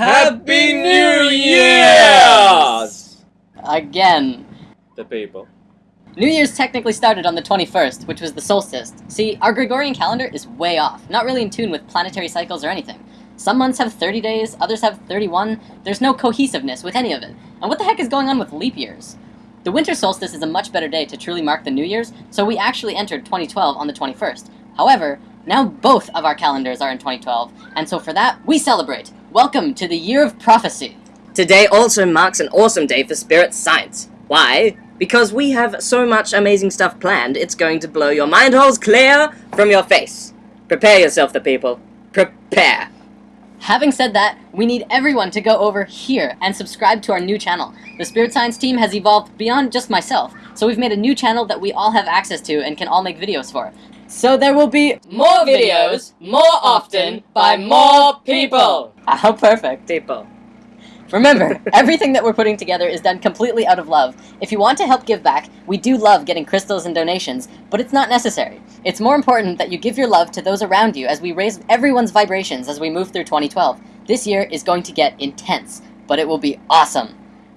Happy New Year's! Again. The people. New Year's technically started on the 21st, which was the solstice. See, our Gregorian calendar is way off, not really in tune with planetary cycles or anything. Some months have 30 days, others have 31. There's no cohesiveness with any of it. And what the heck is going on with leap years? The winter solstice is a much better day to truly mark the New Year's, so we actually entered 2012 on the 21st. However, now both of our calendars are in 2012, and so for that, we celebrate. Welcome to the Year of Prophecy. Today also marks an awesome day for spirit science. Why? Because we have so much amazing stuff planned, it's going to blow your mind holes clear from your face. Prepare yourself, the people. Prepare. Having said that, we need everyone to go over here and subscribe to our new channel. The Spirit Science team has evolved beyond just myself, so we've made a new channel that we all have access to and can all make videos for. So there will be More videos, more often, by more people. Ah, how perfect. People. Remember, everything that we're putting together is done completely out of love. If you want to help give back, we do love getting crystals and donations, but it's not necessary. It's more important that you give your love to those around you as we raise everyone's vibrations as we move through 2012. This year is going to get intense, but it will be awesome.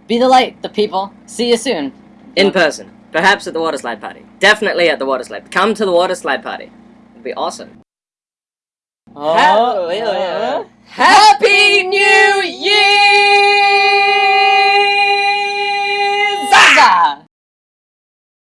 Be the light, the people. See you soon. In person. Perhaps at the water slide party. Definitely at the water slide. Come to the water slide party. It'd be awesome. Oh, ha oh, oh, yeah. Happy New Year! Zaza!